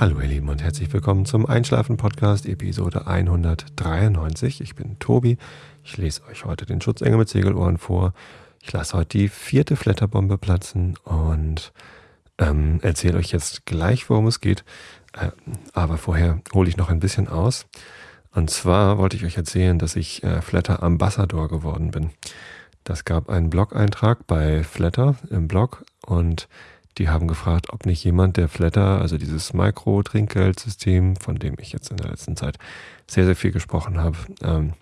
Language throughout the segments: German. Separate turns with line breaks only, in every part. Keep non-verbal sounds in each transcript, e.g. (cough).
Hallo ihr Lieben und herzlich willkommen zum Einschlafen Podcast Episode 193. Ich bin Tobi. Ich lese euch heute den Schutzengel mit Segelohren vor. Ich lasse heute die vierte Flatterbombe platzen und ähm, erzähle euch jetzt gleich, worum es geht. Äh, aber vorher hole ich noch ein bisschen aus. Und zwar wollte ich euch erzählen, dass ich äh, Flatter Ambassador geworden bin. Das gab einen Blog-Eintrag bei Flatter im Blog und die haben gefragt, ob nicht jemand, der Flatter, also dieses Micro-Trinkgeldsystem, von dem ich jetzt in der letzten Zeit sehr, sehr viel gesprochen habe, ähm,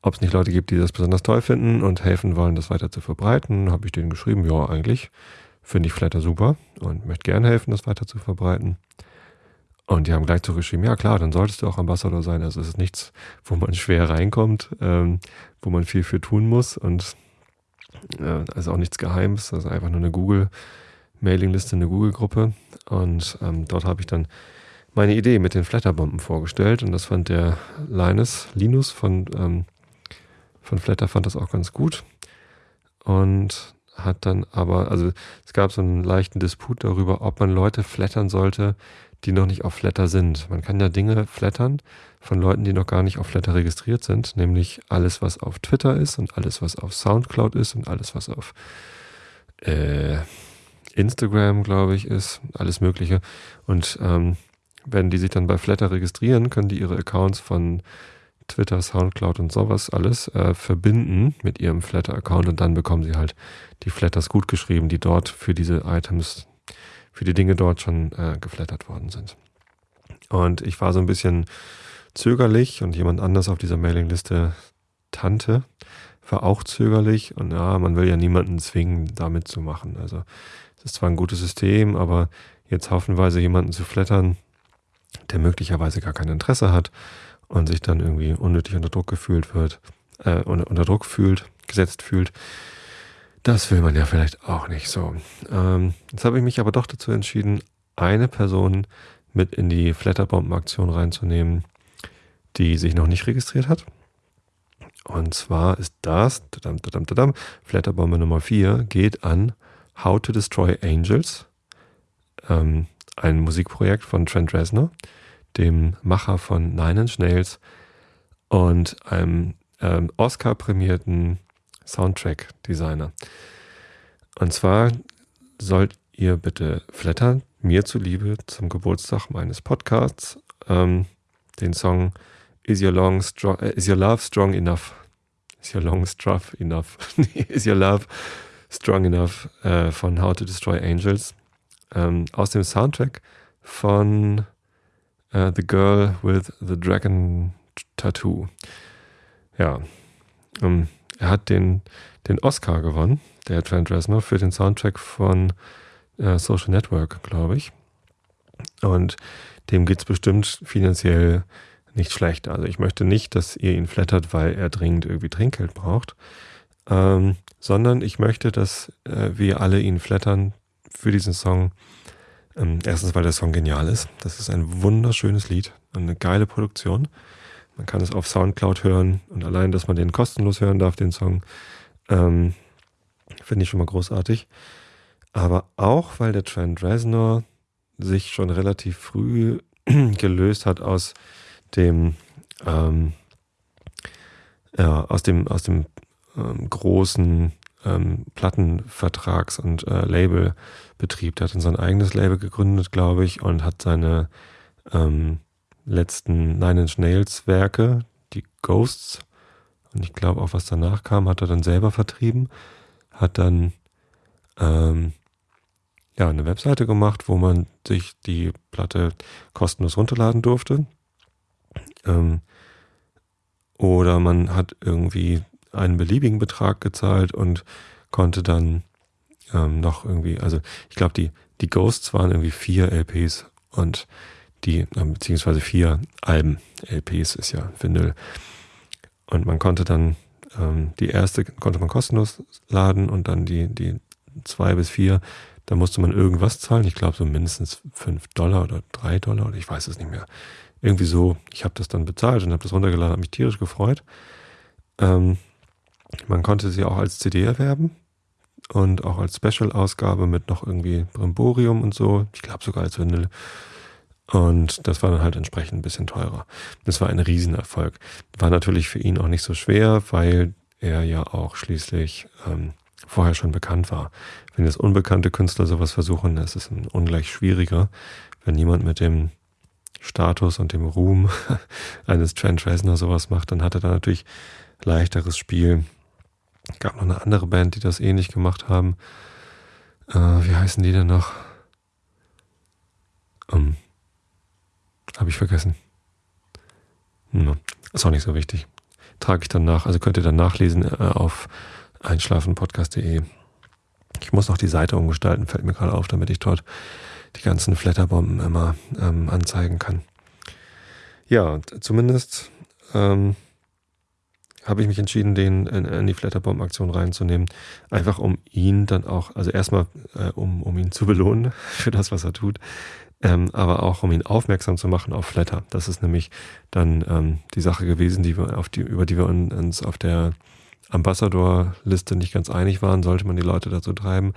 ob es nicht Leute gibt, die das besonders toll finden und helfen wollen, das weiter zu verbreiten. Habe ich denen geschrieben, ja, eigentlich finde ich Flatter super und möchte gerne helfen, das weiter zu verbreiten. Und die haben gleich zurückgeschrieben, ja klar, dann solltest du auch Ambassador sein. Also es ist nichts, wo man schwer reinkommt, ähm, wo man viel für tun muss und äh, also auch nichts Geheimes, das ist einfach nur eine Google- Mailingliste, eine Google-Gruppe und ähm, dort habe ich dann meine Idee mit den Flatterbomben vorgestellt und das fand der Linus, Linus von, ähm, von Flatter fand das auch ganz gut und hat dann aber, also es gab so einen leichten Disput darüber, ob man Leute flattern sollte, die noch nicht auf Flatter sind. Man kann ja Dinge flattern von Leuten, die noch gar nicht auf Flatter registriert sind, nämlich alles, was auf Twitter ist und alles, was auf Soundcloud ist und alles, was auf äh, Instagram, glaube ich, ist, alles Mögliche. Und ähm, wenn die sich dann bei Flatter registrieren, können die ihre Accounts von Twitter, Soundcloud und sowas alles äh, verbinden mit ihrem Flatter-Account und dann bekommen sie halt die Flatters gut geschrieben, die dort für diese Items, für die Dinge dort schon äh, geflattert worden sind. Und ich war so ein bisschen zögerlich und jemand anders auf dieser Mailingliste, Tante, war auch zögerlich und ja, man will ja niemanden zwingen, da mitzumachen. Also es ist zwar ein gutes System, aber jetzt haufenweise jemanden zu flattern, der möglicherweise gar kein Interesse hat und sich dann irgendwie unnötig unter Druck gefühlt wird, äh, unter, Druck fühlt, gesetzt fühlt, das will man ja vielleicht auch nicht so. Ähm, jetzt habe ich mich aber doch dazu entschieden, eine Person mit in die Flatterbomben-Aktion reinzunehmen, die sich noch nicht registriert hat. Und zwar ist das, tadam, tadam, tadam, Flatterbombe Nummer 4 geht an How to Destroy Angels, ähm, ein Musikprojekt von Trent Reznor, dem Macher von Nine Inch Nails und einem ähm, Oscar-prämierten Soundtrack-Designer. Und zwar sollt ihr bitte flattern, mir zuliebe, zum Geburtstag meines Podcasts, ähm, den Song Is Your, long strong, uh, Is Your Love Strong Enough? Is Your Long Struff Enough? (laughs) Is Your Love Strong Enough äh, von How to Destroy Angels ähm, aus dem Soundtrack von äh, The Girl with the Dragon Tattoo. Ja, ähm, er hat den, den Oscar gewonnen, der Trent Reznor, für den Soundtrack von äh, Social Network, glaube ich. Und dem geht es bestimmt finanziell nicht schlecht. Also ich möchte nicht, dass ihr ihn flattert, weil er dringend irgendwie Trinkgeld braucht, ähm, sondern ich möchte, dass äh, wir alle ihn flattern für diesen Song. Ähm, erstens, weil der Song genial ist. Das ist ein wunderschönes Lied, eine geile Produktion. Man kann es auf Soundcloud hören und allein, dass man den kostenlos hören darf, den Song, ähm, finde ich schon mal großartig. Aber auch, weil der Trent Reznor sich schon relativ früh (clears throat) gelöst hat aus dem, ähm, ja, aus dem, aus dem ähm, großen ähm, Plattenvertrags- und äh, Labelbetrieb. Der hat dann sein eigenes Label gegründet, glaube ich, und hat seine ähm, letzten Nine Inch Nails Werke, die Ghosts, und ich glaube auch, was danach kam, hat er dann selber vertrieben, hat dann ähm, ja, eine Webseite gemacht, wo man sich die Platte kostenlos runterladen durfte. Ähm, oder man hat irgendwie einen beliebigen Betrag gezahlt und konnte dann ähm, noch irgendwie, also ich glaube, die, die Ghosts waren irgendwie vier LPs und die, äh, beziehungsweise vier Alben. LPs ist ja Vinyl. Und man konnte dann ähm, die erste konnte man kostenlos laden und dann die, die zwei bis vier, da musste man irgendwas zahlen. Ich glaube so mindestens fünf Dollar oder drei Dollar oder ich weiß es nicht mehr. Irgendwie so, ich habe das dann bezahlt und habe das runtergeladen, habe mich tierisch gefreut. Ähm, man konnte sie auch als CD erwerben und auch als Special-Ausgabe mit noch irgendwie Brimborium und so. Ich glaube sogar als Vinyl. Und das war dann halt entsprechend ein bisschen teurer. Das war ein Riesenerfolg. War natürlich für ihn auch nicht so schwer, weil er ja auch schließlich ähm, vorher schon bekannt war. Wenn jetzt unbekannte Künstler sowas versuchen, ist es ungleich schwieriger. Wenn jemand mit dem Status und dem Ruhm (laughs) eines Trent Reznor sowas macht, dann hat er da natürlich leichteres Spiel. Gab noch eine andere Band, die das ähnlich gemacht haben. Äh, wie heißen die denn noch? Um, Habe ich vergessen. No, ist auch nicht so wichtig. Trage ich dann nach, also könnt ihr dann nachlesen äh, auf einschlafenpodcast.de. Ich muss noch die Seite umgestalten, fällt mir gerade auf, damit ich dort die ganzen Flatterbomben immer ähm, anzeigen kann. Ja, zumindest ähm, habe ich mich entschieden, den in, in die Flatterbomb-Aktion reinzunehmen. Einfach um ihn dann auch, also erstmal äh, um, um ihn zu belohnen (laughs) für das, was er tut, ähm, aber auch um ihn aufmerksam zu machen auf Flatter. Das ist nämlich dann ähm, die Sache gewesen, die wir auf die, über die wir uns auf der Ambassador-Liste nicht ganz einig waren, sollte man die Leute dazu treiben.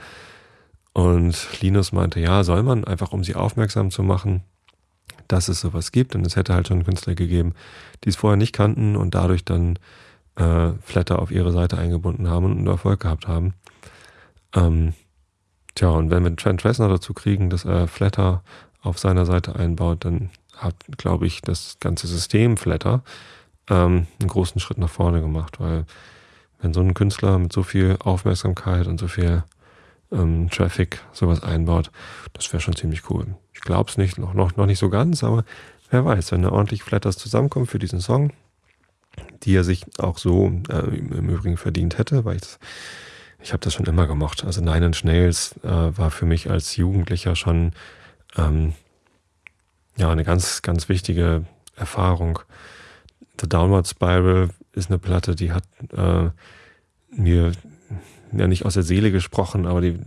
Und Linus meinte, ja, soll man, einfach um sie aufmerksam zu machen, dass es sowas gibt. Und es hätte halt schon Künstler gegeben, die es vorher nicht kannten und dadurch dann äh, Flatter auf ihre Seite eingebunden haben und Erfolg gehabt haben. Ähm, tja, und wenn wir Trent Reznor dazu kriegen, dass er Flatter auf seiner Seite einbaut, dann hat, glaube ich, das ganze System Flatter ähm, einen großen Schritt nach vorne gemacht, weil wenn so ein Künstler mit so viel Aufmerksamkeit und so viel ähm, Traffic sowas einbaut, das wäre schon ziemlich cool. Ich glaube es nicht, noch, noch, noch nicht so ganz, aber wer weiß, wenn da ordentlich Flatters zusammenkommen für diesen Song, die er sich auch so äh, im Übrigen verdient hätte, weil ich ich habe das schon immer gemocht. Also Nine Inch Nails äh, war für mich als Jugendlicher schon ähm, ja eine ganz, ganz wichtige Erfahrung. The Downward Spiral ist eine Platte, die hat äh, mir ja nicht aus der Seele gesprochen, aber die,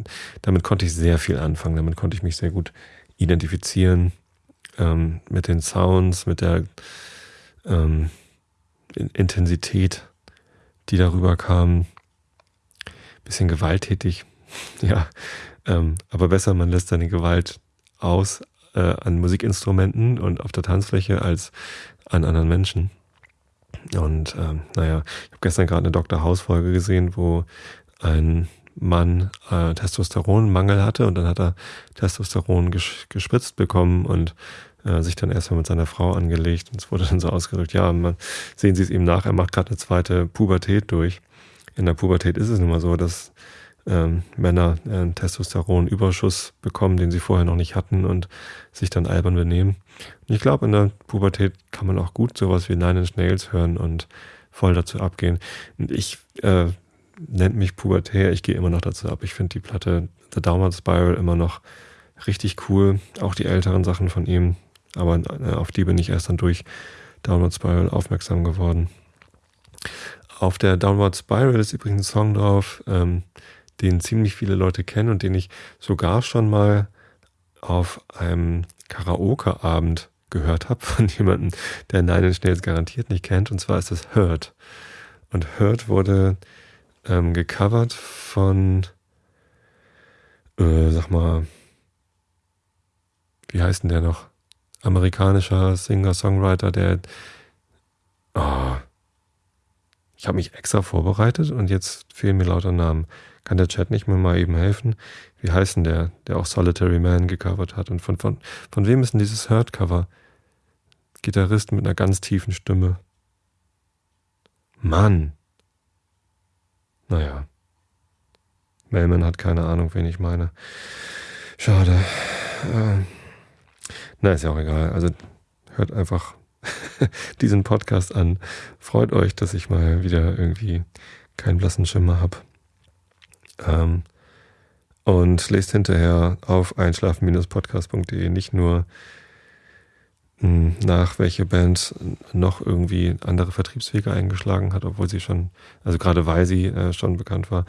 damit konnte ich sehr viel anfangen. Damit konnte ich mich sehr gut identifizieren ähm, mit den Sounds, mit der ähm, Intensität, die darüber kam. Bisschen gewalttätig, (laughs) ja. Ähm, aber besser, man lässt seine Gewalt aus äh, an Musikinstrumenten und auf der Tanzfläche als an anderen Menschen. Und ähm, naja, ich habe gestern gerade eine Dr. House-Folge gesehen, wo ein Mann äh, Testosteronmangel hatte und dann hat er Testosteron ges gespritzt bekommen und äh, sich dann erstmal mit seiner Frau angelegt und es wurde dann so ausgedrückt, ja, man, sehen Sie es ihm nach, er macht gerade eine zweite Pubertät durch. In der Pubertät ist es nun mal so, dass ähm, Männer einen Testosteronüberschuss bekommen, den sie vorher noch nicht hatten und sich dann albern benehmen. Und ich glaube, in der Pubertät kann man auch gut sowas wie Nine Inch Nails hören und voll dazu abgehen. Und ich äh, nennt mich pubertär, ich gehe immer noch dazu ab. Ich finde die Platte The Downward Spiral immer noch richtig cool. Auch die älteren Sachen von ihm. Aber äh, auf die bin ich erst dann durch Downward Spiral aufmerksam geworden. Auf der Downward Spiral ist übrigens ein Song drauf, ähm, den ziemlich viele Leute kennen und den ich sogar schon mal auf einem Karaoke-Abend gehört habe (laughs) von jemandem, der Nine Inch Nails garantiert nicht kennt. Und zwar ist das Hurt. Und Hurt wurde ähm, gecovert von, äh, sag mal, wie heißt denn der noch? Amerikanischer Singer-Songwriter, der, oh, ich habe mich extra vorbereitet und jetzt fehlen mir lauter Namen. Kann der Chat nicht mehr mal eben helfen? Wie heißt denn der, der auch Solitary Man gecovert hat? Und von, von, von wem ist denn dieses Hurt-Cover? Gitarrist mit einer ganz tiefen Stimme. Mann. Naja. Melman hat keine Ahnung, wen ich meine. Schade. Ähm, na, ist ja auch egal. Also hört einfach (laughs) diesen Podcast an. Freut euch, dass ich mal wieder irgendwie keinen blassen Schimmer habe. Ähm, und lest hinterher auf einschlafen-podcast.de nicht nur hm, nach, welche Band noch irgendwie andere Vertriebswege eingeschlagen hat, obwohl sie schon, also gerade weil sie äh, schon bekannt war.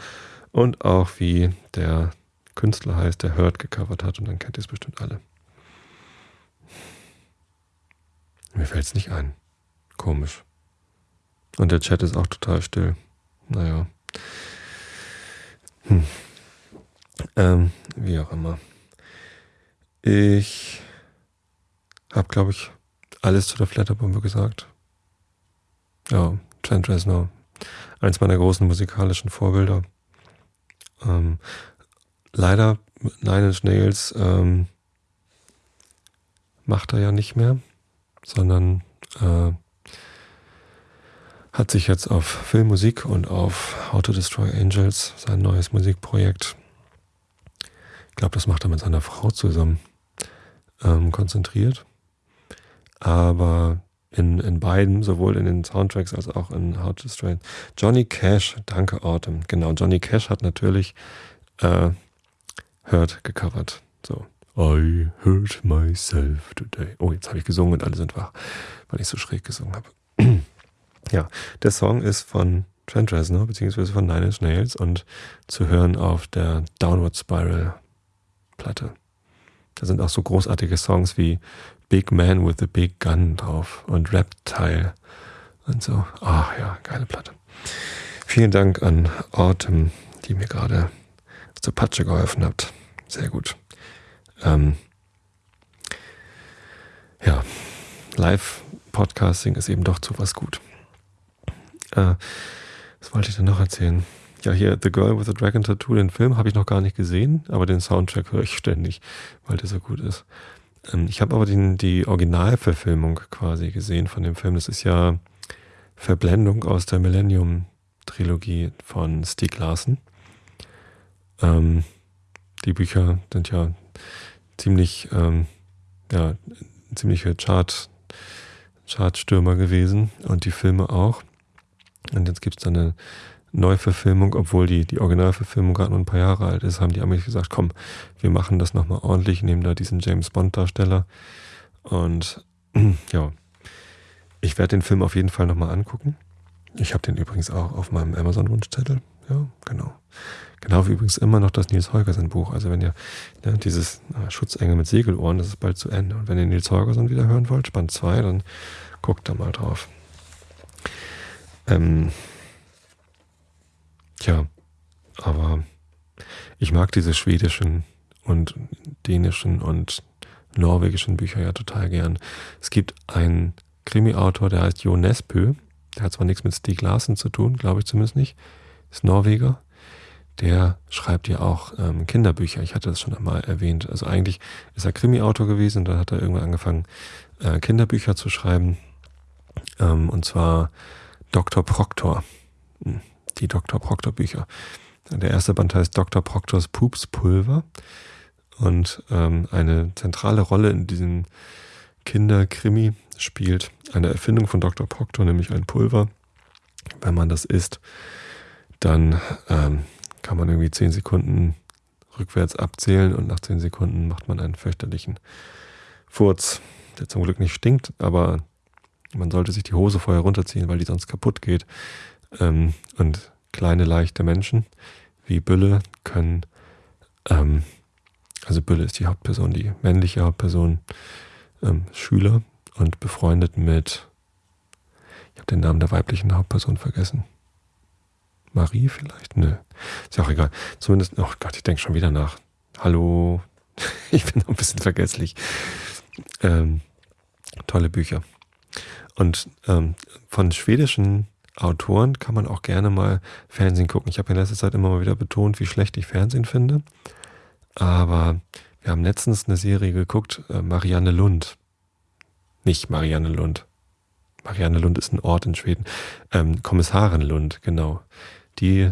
Und auch wie der Künstler heißt, der Hurt gecovert hat und dann kennt ihr es bestimmt alle. Mir fällt es nicht ein. Komisch. Und der Chat ist auch total still. Naja. Hm. Ähm, wie auch immer. Ich habe, glaube ich, alles zu der Flatterbombe gesagt. Ja, Trent Reznor, eins meiner großen musikalischen Vorbilder. Ähm, leider Nine Inch Nails ähm, macht er ja nicht mehr, sondern äh, hat sich jetzt auf Filmmusik und auf How to Destroy Angels, sein neues Musikprojekt, ich glaube, das macht er mit seiner Frau zusammen, ähm, konzentriert. Aber in, in beiden, sowohl in den Soundtracks als auch in How to Destroy. Johnny Cash, danke Autumn. Genau, Johnny Cash hat natürlich äh, Hurt gecovert. So. I hurt myself today. Oh, jetzt habe ich gesungen und alle sind wach, weil ich so schräg gesungen habe. (clears throat) ja, der Song ist von Trent Reznor, beziehungsweise von Nine Inch Nails und zu hören auf der Downward Spiral Platte. Da sind auch so großartige Songs wie Big Man with a Big Gun drauf und Reptile und so. Ach ja, geile Platte. Vielen Dank an Autumn, die mir gerade zur Patsche geholfen hat. Sehr gut. Ähm, ja, Live-Podcasting ist eben doch zu was gut. Äh, was wollte ich denn noch erzählen? Ja, hier The Girl with the Dragon Tattoo, den Film habe ich noch gar nicht gesehen, aber den Soundtrack höre ich ständig, weil der so gut ist. Ähm, ich habe aber den, die Originalverfilmung quasi gesehen von dem Film. Das ist ja Verblendung aus der Millennium-Trilogie von Stieg Larsen. Ähm, die Bücher sind ja ziemlich, ähm, ja, ziemliche Chart, Chartstürmer gewesen und die Filme auch. Und jetzt gibt es dann eine Neuverfilmung, obwohl die, die Originalverfilmung gerade nur ein paar Jahre alt ist, haben die Amis gesagt, komm, wir machen das nochmal ordentlich, nehmen da diesen James Bond-Darsteller. Und (clears throat) ja, ich werde den Film auf jeden Fall nochmal angucken. Ich habe den übrigens auch auf meinem Amazon-Wunschzettel. Ja, genau. Genau wie übrigens immer noch das Nils Holgersen Buch. Also wenn ihr ja, dieses äh, Schutzengel mit Segelohren, das ist bald zu Ende. Und wenn ihr Nils Holgersen wieder hören wollt, Band 2, dann guckt da mal drauf. Ähm, Tja, aber ich mag diese schwedischen und dänischen und norwegischen Bücher ja total gern. Es gibt einen Krimi-Autor, der heißt Jo Nesbø. Der hat zwar nichts mit Stieg Larsen zu tun, glaube ich zumindest nicht. Ist Norweger. Der schreibt ja auch ähm, Kinderbücher. Ich hatte das schon einmal erwähnt. Also eigentlich ist er Krimi-Autor gewesen und dann hat er irgendwann angefangen, äh, Kinderbücher zu schreiben. Ähm, und zwar Dr. Proctor. Hm die Dr. Proctor Bücher. Der erste Band heißt Dr. Proctors Pupspulver und ähm, eine zentrale Rolle in diesem Kinderkrimi spielt eine Erfindung von Dr. Proctor, nämlich ein Pulver. Wenn man das isst, dann ähm, kann man irgendwie zehn Sekunden rückwärts abzählen und nach zehn Sekunden macht man einen fürchterlichen Furz, der zum Glück nicht stinkt, aber man sollte sich die Hose vorher runterziehen, weil die sonst kaputt geht. Ähm, und kleine, leichte Menschen wie Bülle können, ähm, also Bülle ist die Hauptperson, die männliche Hauptperson, ähm, Schüler und befreundet mit, ich habe den Namen der weiblichen Hauptperson vergessen. Marie vielleicht? Nö. Ist ja auch egal. Zumindest, oh Gott, ich denke schon wieder nach. Hallo. (laughs) ich bin noch ein bisschen vergesslich. Ähm, tolle Bücher. Und ähm, von schwedischen Autoren kann man auch gerne mal Fernsehen gucken. Ich habe in letzter Zeit immer mal wieder betont, wie schlecht ich Fernsehen finde. Aber wir haben letztens eine Serie geguckt, äh, Marianne Lund. Nicht Marianne Lund. Marianne Lund ist ein Ort in Schweden. Ähm, Kommissarin Lund, genau. Die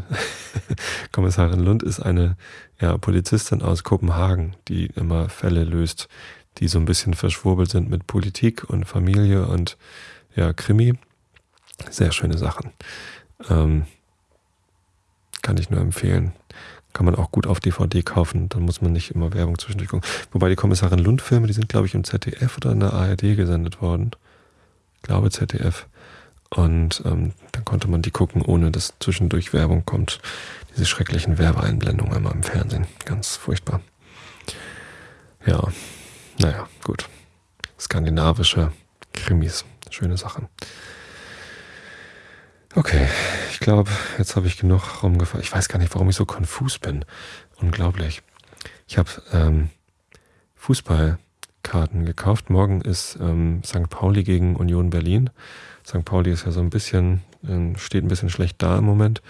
(laughs) Kommissarin Lund ist eine ja, Polizistin aus Kopenhagen, die immer Fälle löst, die so ein bisschen verschwurbelt sind mit Politik und Familie und ja, Krimi. Sehr schöne Sachen. Ähm, kann ich nur empfehlen. Kann man auch gut auf DVD kaufen, dann muss man nicht immer Werbung zwischendurch gucken. Wobei die Kommissarin Lund-Filme, die sind, glaube ich, im ZDF oder in der ARD gesendet worden. Ich glaube ZDF. Und ähm, dann konnte man die gucken, ohne dass zwischendurch Werbung kommt. Diese schrecklichen Werbeeinblendungen immer im Fernsehen. Ganz furchtbar. Ja, naja, gut. Skandinavische Krimis. Schöne Sache. Okay, ich glaube, jetzt habe ich genug rumgefahren. Ich weiß gar nicht, warum ich so konfus bin. Unglaublich. Ich habe ähm, Fußball Karten gekauft. Morgen ist ähm, St. Pauli gegen Union Berlin. St. Pauli ist ja so ein bisschen, äh, steht ein bisschen schlecht da im Moment.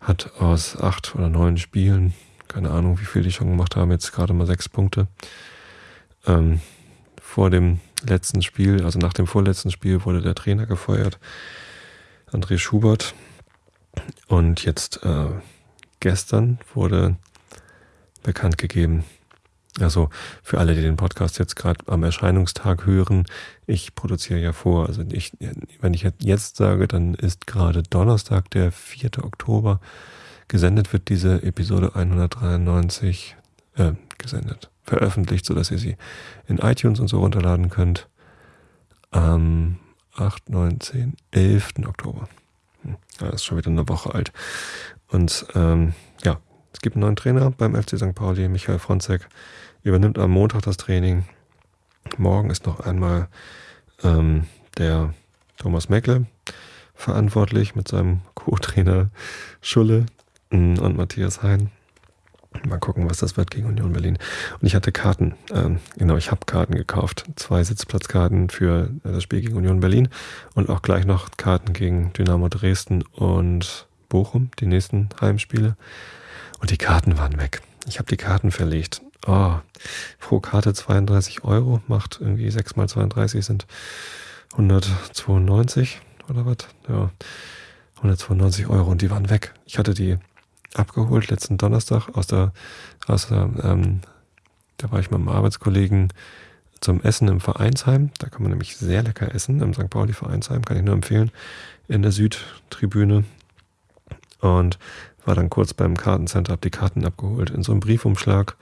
Hat aus acht oder neun Spielen, keine Ahnung, wie viel die schon gemacht haben, jetzt gerade mal sechs Punkte. Ähm, vor dem letzten Spiel, also nach dem vorletzten Spiel, wurde der Trainer gefeuert, André Schubert. Und jetzt äh, gestern wurde bekannt gegeben, also für alle, die den Podcast jetzt gerade am Erscheinungstag hören, ich produziere ja vor. Also ich, wenn ich jetzt sage, dann ist gerade Donnerstag, der 4. Oktober. Gesendet wird diese Episode 193 äh, gesendet, veröffentlicht, sodass ihr sie in iTunes und so runterladen könnt. Am 8, 9, 10, 11. Oktober. Hm, das ist schon wieder eine Woche alt. Und ähm, ja, es gibt einen neuen Trainer beim FC St. Pauli, Michael Fronzek, übernimmt am Montag das Training. Morgen ist noch einmal ähm, der Thomas Meckle verantwortlich mit seinem (laughs) Co-Trainer Schulle mm, und Matthias Hein. Mal gucken, was das wird gegen Union Berlin. Und ich hatte Karten, ähm, genau, ich habe Karten gekauft. Zwei Sitzplatzkarten für das Spiel gegen Union Berlin und auch gleich noch Karten gegen Dynamo Dresden und Bochum, die nächsten Heimspiele. Und die Karten waren weg. Ich habe die Karten verlegt. Oh, pro Karte 32 Euro, macht irgendwie 6 mal 32 sind 192 oder was? Ja, 192 Euro und die waren weg. Ich hatte die abgeholt letzten Donnerstag aus der, aus der ähm, da war ich mit einem Arbeitskollegen zum Essen im Vereinsheim. Da kann man nämlich sehr lecker essen im St. Pauli Vereinsheim, kann ich nur empfehlen, in der Südtribüne. Und war dann kurz beim Kartencenter, hab die Karten abgeholt in so einem Briefumschlag,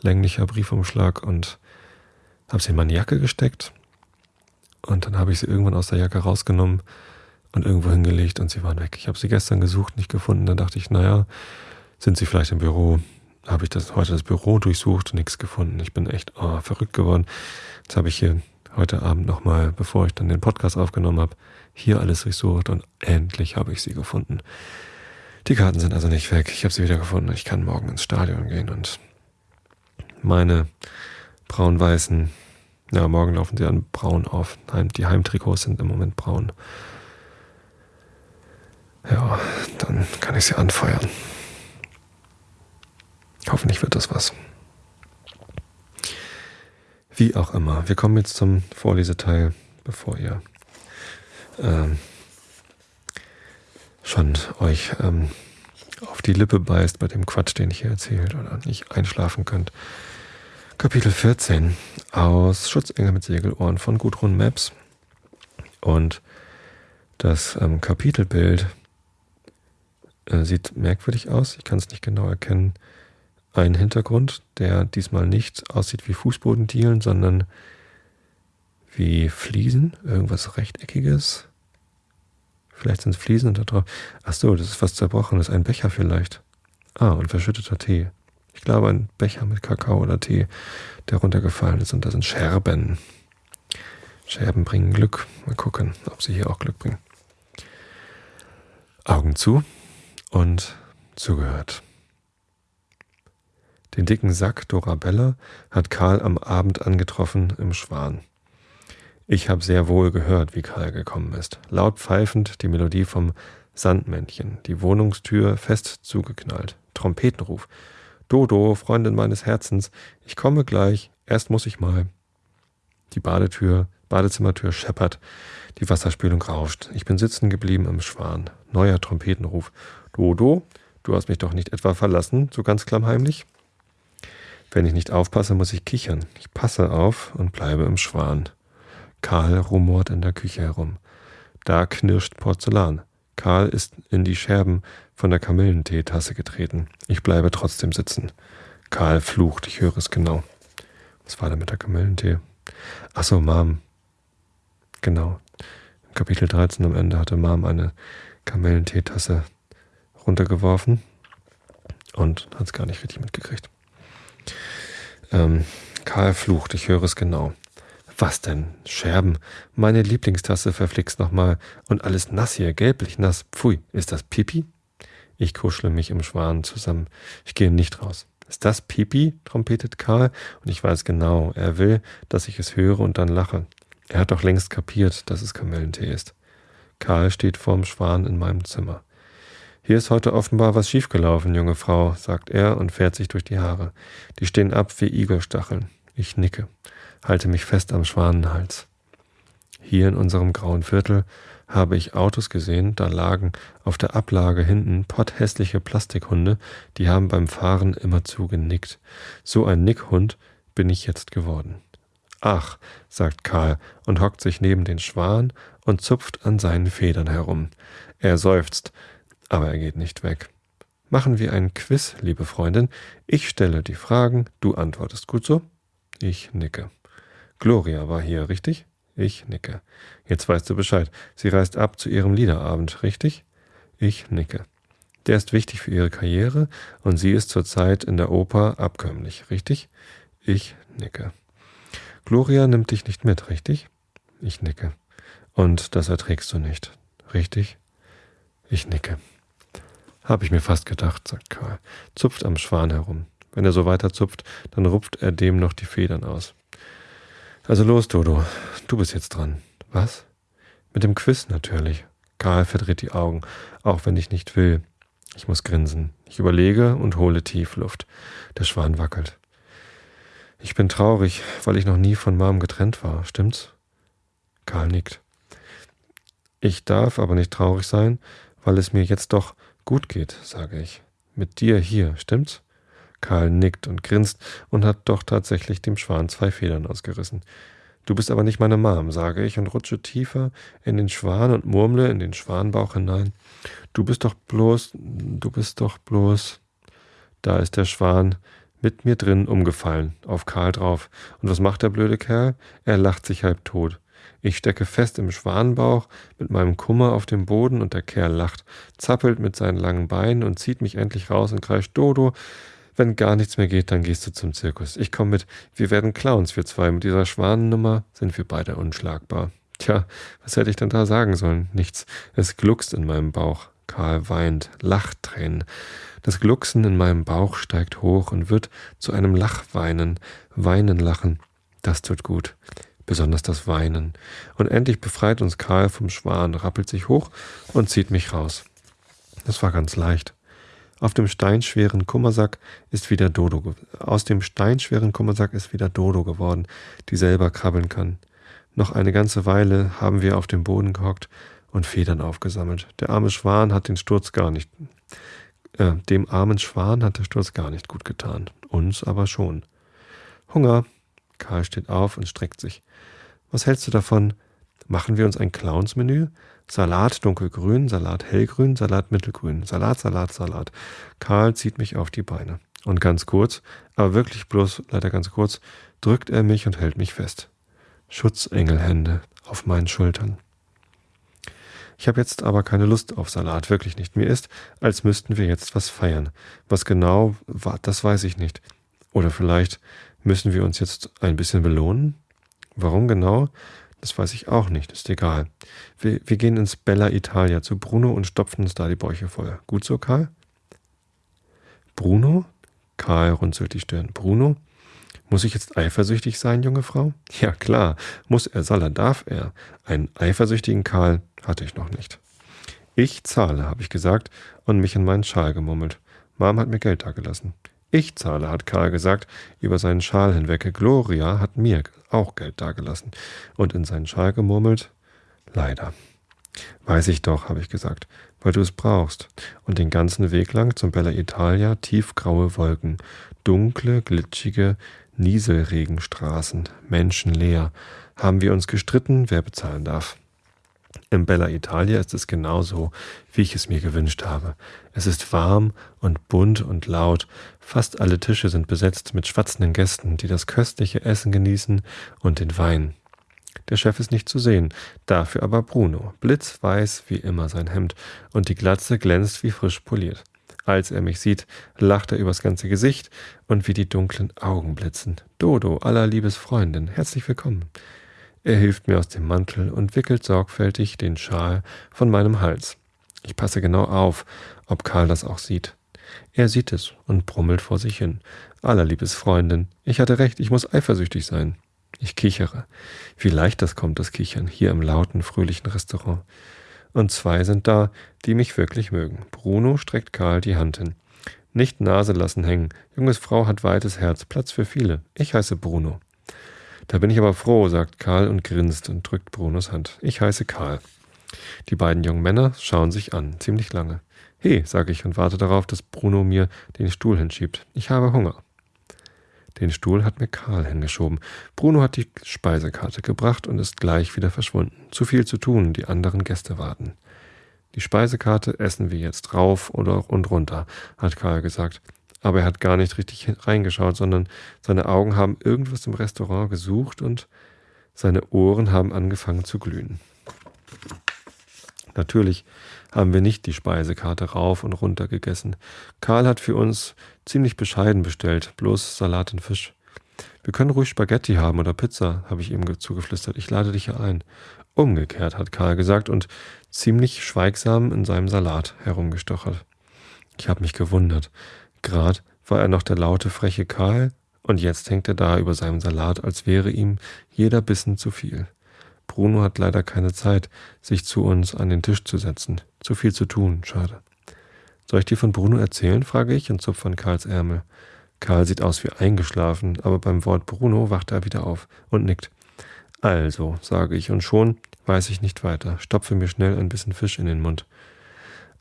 länglicher Briefumschlag und habe sie in meine Jacke gesteckt. Und dann habe ich sie irgendwann aus der Jacke rausgenommen und irgendwo hingelegt und sie waren weg. Ich habe sie gestern gesucht, nicht gefunden. Dann dachte ich, naja, sind sie vielleicht im Büro? Habe ich das heute das Büro durchsucht, nichts gefunden. Ich bin echt oh, verrückt geworden. Jetzt habe ich hier heute Abend nochmal, bevor ich dann den Podcast aufgenommen habe, hier alles durchsucht und endlich habe ich sie gefunden. Die Karten sind also nicht weg. Ich habe sie wieder gefunden. Ich kann morgen ins Stadion gehen und meine braun-weißen, ja, morgen laufen sie an braun auf. Die Heimtrikots sind im Moment braun. Ja, dann kann ich sie anfeuern. Hoffentlich wird das was. Wie auch immer, wir kommen jetzt zum Vorleseteil, bevor ihr ähm, schon euch ähm, auf die Lippe beißt bei dem Quatsch, den ich hier erzählt oder nicht einschlafen könnt. Kapitel 14 aus Schutzengel mit Segelohren von Gudrun Maps. Und das ähm, Kapitelbild äh, sieht merkwürdig aus. Ich kann es nicht genau erkennen. Ein Hintergrund, der diesmal nicht aussieht wie Fußbodendielen, sondern wie Fliesen, irgendwas Rechteckiges. Vielleicht sind es Fliesen da drauf. Ach so, das ist was Zerbrochenes. Ein Becher vielleicht. Ah, und verschütteter Tee. Ich glaube, ein Becher mit Kakao oder Tee, der runtergefallen ist. Und da sind Scherben. Scherben bringen Glück. Mal gucken, ob sie hier auch Glück bringen. Augen zu und zugehört. Den dicken Sack Dorabella hat Karl am Abend angetroffen im Schwan. Ich habe sehr wohl gehört, wie Karl gekommen ist. Laut pfeifend die Melodie vom Sandmännchen, die Wohnungstür fest zugeknallt. Trompetenruf. Dodo, Freundin meines Herzens, ich komme gleich, erst muss ich mal. Die Badetür, Badezimmertür scheppert, die Wasserspülung rauscht. Ich bin sitzen geblieben im Schwan. Neuer Trompetenruf. Dodo, du hast mich doch nicht etwa verlassen, so ganz klammheimlich? Wenn ich nicht aufpasse, muss ich kichern. Ich passe auf und bleibe im Schwan. Karl rumort in der Küche herum. Da knirscht Porzellan. Karl ist in die Scherben von der Kamillenteetasse getreten. Ich bleibe trotzdem sitzen. Karl flucht, ich höre es genau. Was war denn mit der Kamillentee? Ach so, Mom. Genau. Im Kapitel 13 am Ende hatte Mom eine Kamillenteetasse runtergeworfen und hat es gar nicht richtig mitgekriegt. Ähm, Karl flucht, ich höre es genau. Was denn? Scherben. Meine Lieblingstasse verflixt nochmal. Und alles nass hier, gelblich nass. Pfui, ist das Pipi? Ich kuschle mich im Schwan zusammen. Ich gehe nicht raus. Ist das Pipi? trompetet Karl, und ich weiß genau, er will, dass ich es höre und dann lache. Er hat doch längst kapiert, dass es Kamillentee ist. Karl steht vorm Schwan in meinem Zimmer. Hier ist heute offenbar was schiefgelaufen, junge Frau, sagt er und fährt sich durch die Haare. Die stehen ab wie Igelstacheln. Ich nicke, halte mich fest am Schwanenhals. Hier in unserem grauen Viertel habe ich Autos gesehen, da lagen auf der Ablage hinten potthässliche Plastikhunde, die haben beim Fahren immerzu genickt. So ein Nickhund bin ich jetzt geworden. Ach, sagt Karl und hockt sich neben den Schwan und zupft an seinen Federn herum. Er seufzt, aber er geht nicht weg. Machen wir einen Quiz, liebe Freundin. Ich stelle die Fragen, du antwortest gut so? Ich nicke. Gloria war hier, richtig? Ich nicke. Jetzt weißt du Bescheid. Sie reist ab zu ihrem Liederabend, richtig? Ich nicke. Der ist wichtig für ihre Karriere und sie ist zurzeit in der Oper abkömmlich, richtig? Ich nicke. Gloria nimmt dich nicht mit, richtig? Ich nicke. Und das erträgst du nicht, richtig? Ich nicke. Hab ich mir fast gedacht, sagt Karl, zupft am Schwan herum. Wenn er so weiter zupft, dann rupft er dem noch die Federn aus. Also los, Dodo, du bist jetzt dran. Was? Mit dem Quiz natürlich. Karl verdreht die Augen, auch wenn ich nicht will. Ich muss grinsen. Ich überlege und hole tief Luft. Der Schwan wackelt. Ich bin traurig, weil ich noch nie von Mom getrennt war, stimmt's? Karl nickt. Ich darf aber nicht traurig sein, weil es mir jetzt doch gut geht, sage ich. Mit dir hier, stimmt's? Karl nickt und grinst und hat doch tatsächlich dem Schwan zwei Federn ausgerissen. Du bist aber nicht meine Mom, sage ich und rutsche tiefer in den Schwan und murmle in den Schwanbauch hinein. Du bist doch bloß, du bist doch bloß. Da ist der Schwan mit mir drin umgefallen, auf Karl drauf. Und was macht der blöde Kerl? Er lacht sich halb tot. Ich stecke fest im Schwanenbauch mit meinem Kummer auf dem Boden und der Kerl lacht, zappelt mit seinen langen Beinen und zieht mich endlich raus und kreischt Dodo, wenn gar nichts mehr geht, dann gehst du zum Zirkus. Ich komme mit. Wir werden Clowns, wir zwei. Mit dieser Schwanennummer sind wir beide unschlagbar. Tja, was hätte ich denn da sagen sollen? Nichts. Es gluckst in meinem Bauch. Karl weint, lacht Tränen. Das Glucksen in meinem Bauch steigt hoch und wird zu einem Lachweinen, Weinen lachen. Das tut gut. Besonders das Weinen. Und endlich befreit uns Karl vom Schwan, rappelt sich hoch und zieht mich raus. Das war ganz leicht. Auf dem steinschweren Kummersack ist wieder Dodo. Aus dem steinschweren Kummersack ist wieder Dodo geworden, die selber krabbeln kann. Noch eine ganze Weile haben wir auf dem Boden gehockt und Federn aufgesammelt. Der arme Schwan hat den Sturz gar nicht. Äh, dem armen Schwan hat der Sturz gar nicht gut getan. Uns aber schon. Hunger. Karl steht auf und streckt sich. Was hältst du davon? Machen wir uns ein Clownsmenü? Salat dunkelgrün, Salat hellgrün, Salat mittelgrün, Salat, Salat, Salat. Karl zieht mich auf die Beine. Und ganz kurz, aber wirklich bloß leider ganz kurz, drückt er mich und hält mich fest. Schutzengelhände auf meinen Schultern. Ich habe jetzt aber keine Lust auf Salat, wirklich nicht. Mir ist, als müssten wir jetzt was feiern. Was genau war, das weiß ich nicht. Oder vielleicht müssen wir uns jetzt ein bisschen belohnen? Warum genau? Das weiß ich auch nicht, ist egal. Wir, wir gehen ins Bella Italia zu Bruno und stopfen uns da die Bäuche voll. Gut so, Karl? Bruno? Karl runzelt die Stirn. Bruno? Muss ich jetzt eifersüchtig sein, junge Frau? (laughs) Ja, klar. Muss er, soll er, darf er. Einen eifersüchtigen Karl hatte ich noch nicht. Ich zahle, habe ich gesagt und mich in meinen Schal gemummelt. Mom hat mir Geld dagelassen. Ich zahle, hat Karl gesagt, über seinen Schal hinweg. Gloria hat mir auch Geld dagelassen und in seinen Schal gemurmelt. Leider. Weiß ich doch, habe ich gesagt, weil du es brauchst. Und den ganzen Weg lang zum Bella Italia tiefgraue Wolken, dunkle, glitschige Nieselregenstraßen, menschenleer. Haben wir uns gestritten, wer bezahlen darf. Im Bella Italia ist es genauso, wie ich es mir gewünscht habe. Es ist warm und bunt und laut. Fast alle Tische sind besetzt mit schwatzenden Gästen, die das köstliche Essen genießen und den Wein. Der Chef ist nicht zu sehen, dafür aber Bruno, blitzweiß wie immer sein Hemd, und die Glatze glänzt wie frisch poliert. Als er mich sieht, lacht er übers ganze Gesicht und wie die dunklen Augen blitzen. Dodo, aller Liebesfreundin, herzlich willkommen. Er hilft mir aus dem Mantel und wickelt sorgfältig den Schal von meinem Hals. Ich passe genau auf, ob Karl das auch sieht. Er sieht es und brummelt vor sich hin. Allerliebes Freundin, ich hatte recht, ich muss eifersüchtig sein. Ich kichere. Wie leicht das kommt, das Kichern, hier im lauten, fröhlichen Restaurant. Und zwei sind da, die mich wirklich mögen. Bruno streckt Karl die Hand hin. Nicht Nase lassen hängen. Junges Frau hat weites Herz, Platz für viele. Ich heiße Bruno. Da bin ich aber froh, sagt Karl und grinst und drückt Brunos Hand. Ich heiße Karl. Die beiden jungen Männer schauen sich an, ziemlich lange. He, sage ich und warte darauf, dass Bruno mir den Stuhl hinschiebt. Ich habe Hunger. Den Stuhl hat mir Karl hingeschoben. Bruno hat die Speisekarte gebracht und ist gleich wieder verschwunden. Zu viel zu tun, die anderen Gäste warten. Die Speisekarte essen wir jetzt rauf oder und runter, hat Karl gesagt. Aber er hat gar nicht richtig reingeschaut, sondern seine Augen haben irgendwas im Restaurant gesucht und seine Ohren haben angefangen zu glühen. Natürlich haben wir nicht die Speisekarte rauf und runter gegessen. Karl hat für uns ziemlich bescheiden bestellt, bloß Salat und Fisch. Wir können ruhig Spaghetti haben oder Pizza, habe ich ihm zugeflüstert. Ich lade dich ja ein. Umgekehrt, hat Karl gesagt und ziemlich schweigsam in seinem Salat herumgestochert. Ich habe mich gewundert. Grad war er noch der laute, freche Karl, und jetzt hängt er da über seinem Salat, als wäre ihm jeder Bissen zu viel. Bruno hat leider keine Zeit, sich zu uns an den Tisch zu setzen. Zu viel zu tun, schade. Soll ich dir von Bruno erzählen? frage ich und zupfe an Karls Ärmel. Karl sieht aus wie eingeschlafen, aber beim Wort Bruno wacht er wieder auf und nickt. Also, sage ich, und schon weiß ich nicht weiter, stopfe mir schnell ein bisschen Fisch in den Mund.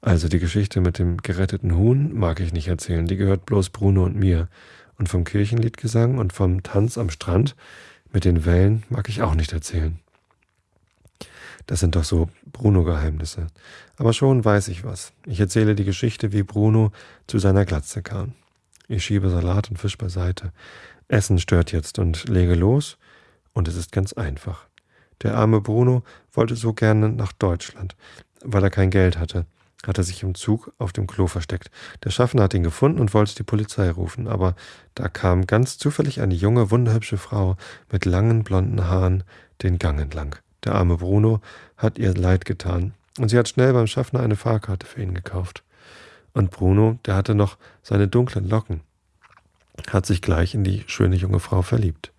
Also die Geschichte mit dem geretteten Huhn mag ich nicht erzählen, die gehört bloß Bruno und mir. Und vom Kirchenliedgesang und vom Tanz am Strand mit den Wellen mag ich auch nicht erzählen. Das sind doch so Bruno-Geheimnisse. Aber schon weiß ich was. Ich erzähle die Geschichte, wie Bruno zu seiner Glatze kam. Ich schiebe Salat und Fisch beiseite. Essen stört jetzt und lege los. Und es ist ganz einfach. Der arme Bruno wollte so gerne nach Deutschland, weil er kein Geld hatte. Hat er sich im Zug auf dem Klo versteckt. Der Schaffner hat ihn gefunden und wollte die Polizei rufen, aber da kam ganz zufällig eine junge, wunderhübsche Frau mit langen blonden Haaren den Gang entlang. Der arme Bruno hat ihr leid getan, und sie hat schnell beim Schaffner eine Fahrkarte für ihn gekauft. Und Bruno, der hatte noch seine dunklen Locken, hat sich gleich in die schöne junge Frau verliebt.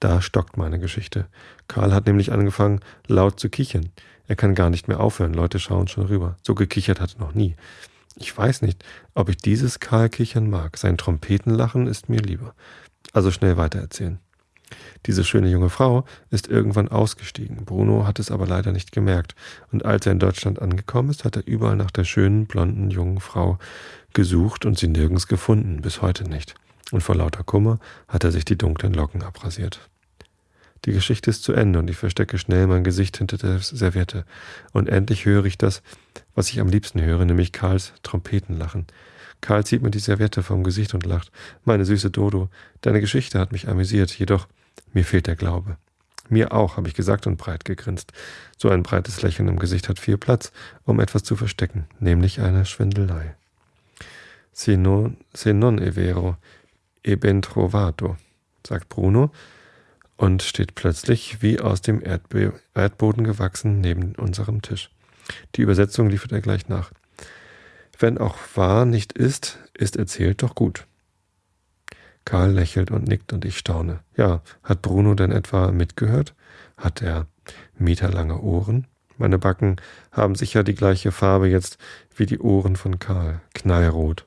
Da stockt meine Geschichte. Karl hat nämlich angefangen, laut zu kichern. Er kann gar nicht mehr aufhören, Leute schauen schon rüber. So gekichert hat er noch nie. Ich weiß nicht, ob ich dieses Karl kichern mag. Sein Trompetenlachen ist mir lieber. Also schnell weitererzählen. Diese schöne junge Frau ist irgendwann ausgestiegen. Bruno hat es aber leider nicht gemerkt. Und als er in Deutschland angekommen ist, hat er überall nach der schönen, blonden, jungen Frau gesucht und sie nirgends gefunden, bis heute nicht. Und vor lauter Kummer hat er sich die dunklen Locken abrasiert. Die Geschichte ist zu Ende und ich verstecke schnell mein Gesicht hinter der Serviette. Und endlich höre ich das, was ich am liebsten höre, nämlich Karls Trompetenlachen. Karl zieht mir die Serviette vom Gesicht und lacht. Meine süße Dodo, deine Geschichte hat mich amüsiert, jedoch mir fehlt der Glaube. Mir auch, habe ich gesagt und breit gegrinst. So ein breites Lächeln im Gesicht hat viel Platz, um etwas zu verstecken, nämlich eine Schwindelei. Se non, se non è vero, e ben trovato, sagt Bruno und steht plötzlich wie aus dem Erdbe Erdboden gewachsen neben unserem Tisch. Die Übersetzung liefert er gleich nach. Wenn auch wahr nicht ist, ist erzählt doch gut. Karl lächelt und nickt und ich staune. Ja, hat Bruno denn etwa mitgehört? Hat er meterlange Ohren? Meine Backen haben sicher die gleiche Farbe jetzt wie die Ohren von Karl, knallrot.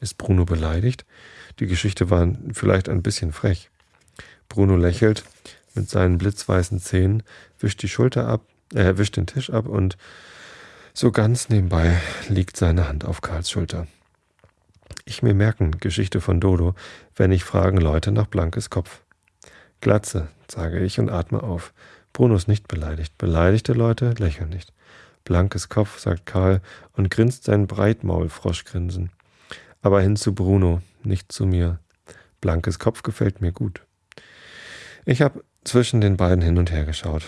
Ist Bruno beleidigt? Die Geschichte war vielleicht ein bisschen frech. Bruno lächelt mit seinen blitzweißen Zähnen, wischt die Schulter ab, äh, wischt den Tisch ab und so ganz nebenbei liegt seine Hand auf Karls Schulter. Ich mir merken, Geschichte von Dodo, wenn ich fragen Leute nach Blankes Kopf. Glatze, sage ich und atme auf. Bruno ist nicht beleidigt. Beleidigte Leute lächeln nicht. Blankes Kopf, sagt Karl und grinst sein Breitmaulfroschgrinsen. Aber hin zu Bruno, nicht zu mir. Blankes Kopf gefällt mir gut. Ich habe zwischen den beiden hin und her geschaut.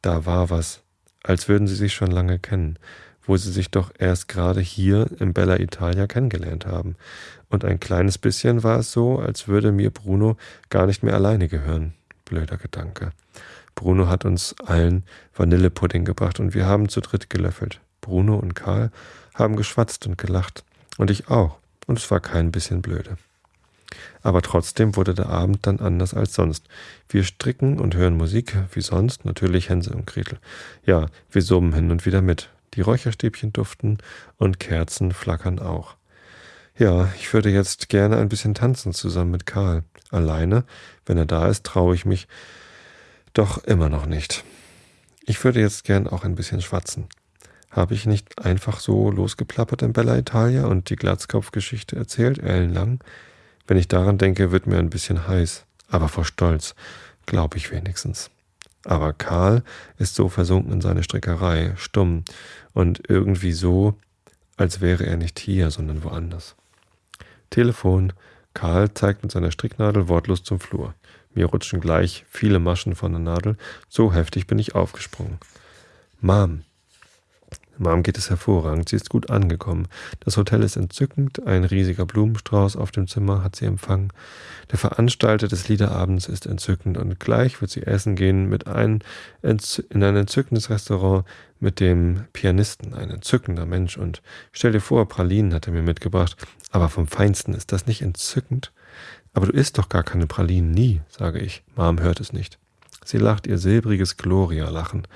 Da war was, als würden sie sich schon lange kennen wo sie sich doch erst gerade hier im Bella Italia kennengelernt haben. Und ein kleines bisschen war es so, als würde mir Bruno gar nicht mehr alleine gehören. Blöder Gedanke. Bruno hat uns allen Vanillepudding gebracht und wir haben zu dritt gelöffelt. Bruno und Karl haben geschwatzt und gelacht. Und ich auch. und es war kein bisschen blöde. Aber trotzdem wurde der Abend dann anders als sonst. Wir stricken und hören Musik, wie sonst, natürlich Hänsel und Gretel. Ja, wir summen hin und wieder mit. Die Räucherstäbchen duften und Kerzen flackern auch. Ja, ich würde jetzt gerne ein bisschen tanzen zusammen mit Karl. Alleine, wenn er da ist, traue ich mich doch immer noch nicht. Ich würde jetzt gern auch ein bisschen schwatzen. Habe ich nicht einfach so losgeplappert in Bella Italia und die Glatzkopfgeschichte erzählt, ellenlang? Wenn ich daran denke, wird mir ein bisschen heiß. Aber vor Stolz, glaube ich wenigstens. Aber Karl ist so versunken in seine Strickerei, stumm und irgendwie so, als wäre er nicht hier, sondern woanders. Telefon. Karl zeigt mit seiner Stricknadel wortlos zum Flur. Mir rutschen gleich viele Maschen von der Nadel. So heftig bin ich aufgesprungen. Mom, Mom geht es hervorragend. Sie ist gut angekommen. Das Hotel ist entzückend. Ein riesiger Blumenstrauß auf dem Zimmer hat sie empfangen. Der Veranstalter des Liederabends ist entzückend und gleich wird sie essen gehen mit ein, in ein entzückendes Restaurant mit dem Pianisten. Ein entzückender Mensch. Und stell dir vor, Pralinen hat er mir mitgebracht. Aber vom Feinsten ist das nicht entzückend? Aber du isst doch gar keine Pralinen, nie, sage ich. Mom hört es nicht. Sie lacht ihr silbriges Gloria-Lachen.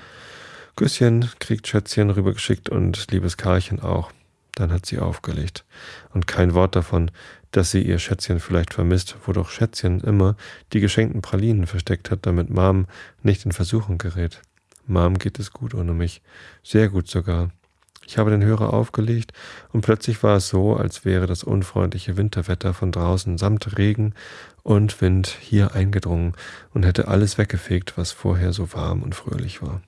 Küsschen kriegt Schätzchen rübergeschickt und liebes Karlchen auch. Dann hat sie aufgelegt. Und kein Wort davon, dass sie ihr Schätzchen vielleicht vermisst, wo doch Schätzchen immer die geschenkten Pralinen versteckt hat, damit Mom nicht in Versuchung gerät. Mom geht es gut ohne mich. Sehr gut sogar. Ich habe den Hörer aufgelegt und plötzlich war es so, als wäre das unfreundliche Winterwetter von draußen samt Regen und Wind hier eingedrungen und hätte alles weggefegt, was vorher so warm und fröhlich war.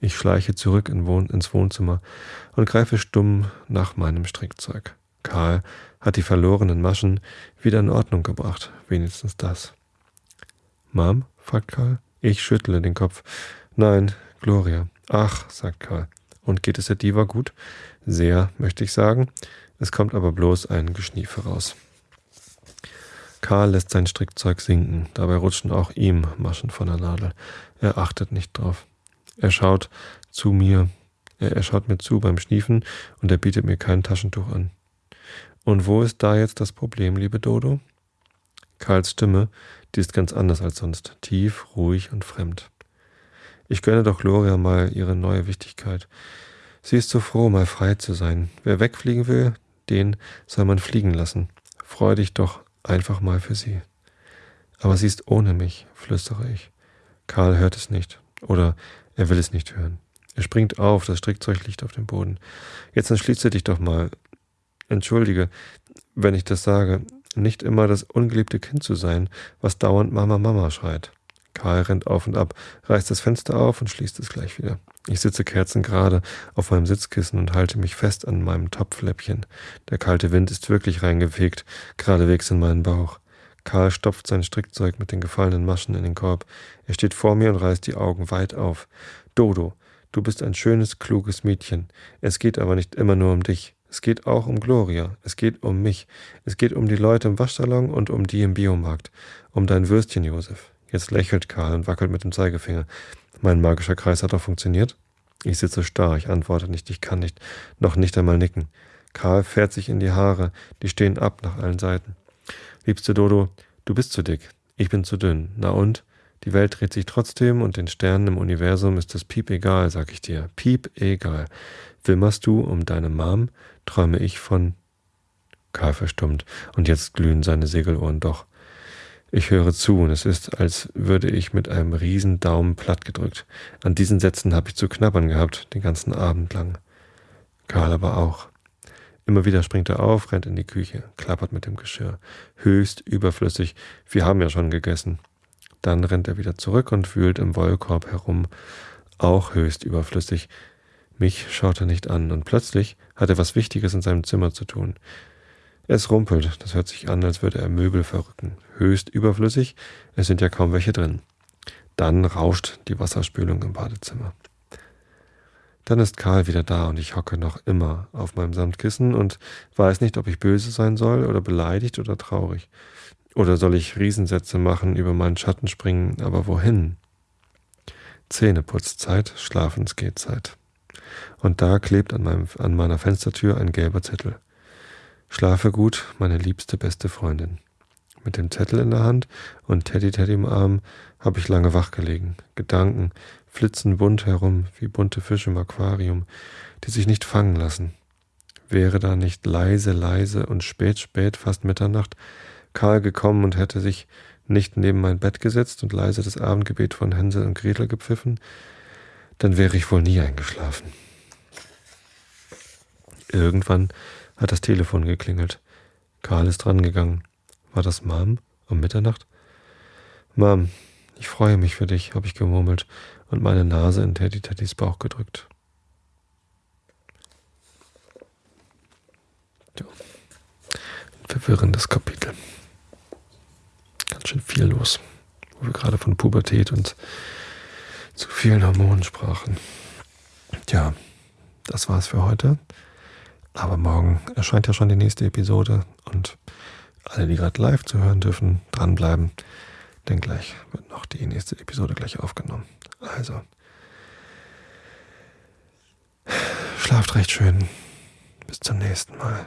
Ich schleiche zurück in Wohn ins Wohnzimmer und greife stumm nach meinem Strickzeug. Karl hat die verlorenen Maschen wieder in Ordnung gebracht, wenigstens das. Mom? fragt Karl. Ich schüttle den Kopf. Nein, Gloria. Ach, sagt Karl. Und geht es der Diva gut? Sehr, möchte ich sagen. Es kommt aber bloß ein Geschnief heraus. Karl lässt sein Strickzeug sinken. Dabei rutschen auch ihm Maschen von der Nadel. Er achtet nicht drauf. Er schaut zu mir, er, schaut mir zu beim Schniefen und er bietet mir kein Taschentuch an. Und wo ist da jetzt das Problem, liebe Dodo? Karls Stimme, die ist ganz anders als sonst, tief, ruhig und fremd. Ich gönne doch Gloria mal ihre neue Wichtigkeit. Sie ist so froh, mal frei zu sein. Wer wegfliegen will, den soll man fliegen lassen. Freu dich doch einfach mal für sie. Aber sie ist ohne mich, flüstere ich. Karl hört es nicht. Oder er will es nicht hören. Er springt auf, das Strickzeug liegt auf dem Boden. Jetzt entschließe dich doch mal. Entschuldige, wenn ich das sage, nicht immer das ungeliebte Kind zu sein, was dauernd Mama Mama schreit. Karl rennt auf und ab, reißt das Fenster auf und schließt es gleich wieder. Ich sitze kerzengerade auf meinem Sitzkissen und halte mich fest an meinem Topfläppchen. Der kalte Wind ist wirklich reingefegt, geradewegs in meinen Bauch. Karl stopft sein Strickzeug mit den gefallenen Maschen in den Korb. Er steht vor mir und reißt die Augen weit auf. Dodo, du bist ein schönes, kluges Mädchen. Es geht aber nicht immer nur um dich. Es geht auch um Gloria. Es geht um mich. Es geht um die Leute im Waschsalon und um die im Biomarkt. Um dein Würstchen, Josef. Jetzt lächelt Karl und wackelt mit dem Zeigefinger. Mein magischer Kreis hat doch funktioniert? Ich sitze starr, ich antworte nicht, ich kann nicht, noch nicht einmal nicken. Karl fährt sich in die Haare, die stehen ab nach allen Seiten. Liebste Dodo, du bist zu dick, ich bin zu dünn. Na und? Die Welt dreht sich trotzdem und den Sternen im Universum ist es piep egal, sag ich dir. Piep egal. Wimmerst du um deine Mom, träume ich von. Karl verstummt, und jetzt glühen seine Segelohren doch. Ich höre zu, und es ist, als würde ich mit einem riesen Daumen platt gedrückt. An diesen Sätzen habe ich zu knabbern gehabt, den ganzen Abend lang. Karl aber auch. Immer wieder springt er auf, rennt in die Küche, klappert mit dem Geschirr. Höchst überflüssig. Wir haben ja schon gegessen. Dann rennt er wieder zurück und wühlt im Wollkorb herum. Auch höchst überflüssig. Mich schaut er nicht an und plötzlich hat er was Wichtiges in seinem Zimmer zu tun. Es rumpelt, das hört sich an, als würde er Möbel verrücken. Höchst überflüssig, es sind ja kaum welche drin. Dann rauscht die Wasserspülung im Badezimmer. Dann ist Karl wieder da und ich hocke noch immer auf meinem Samtkissen und weiß nicht, ob ich böse sein soll oder beleidigt oder traurig. Oder soll ich Riesensätze machen, über meinen Schatten springen, aber wohin? Zähneputzzeit, Schlafensgehzeit. Und da klebt an, meinem, an meiner Fenstertür ein gelber Zettel. Schlafe gut, meine liebste beste Freundin. Mit dem Zettel in der Hand und Teddy Teddy im Arm habe ich lange wach gelegen. Gedanken flitzen bunt herum, wie bunte Fische im Aquarium, die sich nicht fangen lassen. Wäre da nicht leise, leise und spät, spät, fast Mitternacht, Karl gekommen und hätte sich nicht neben mein Bett gesetzt und leise das Abendgebet von Hänsel und Gretel gepfiffen, dann wäre ich wohl nie eingeschlafen. Irgendwann hat das Telefon geklingelt. Karl ist drangegangen. War das Mom um Mitternacht? Mom, ich freue mich für dich, habe ich gemurmelt und meine Nase in Teddy Teddys Bauch gedrückt. Ja. Ein verwirrendes Kapitel. Ganz schön viel los, wo wir gerade von Pubertät und zu vielen Hormonen sprachen. Tja, das war's für heute. Aber morgen erscheint ja schon die nächste Episode und alle, die gerade live zu hören dürfen, dranbleiben, denn gleich wird noch die nächste Episode gleich aufgenommen. Also, schlaft recht schön. Bis zum nächsten Mal.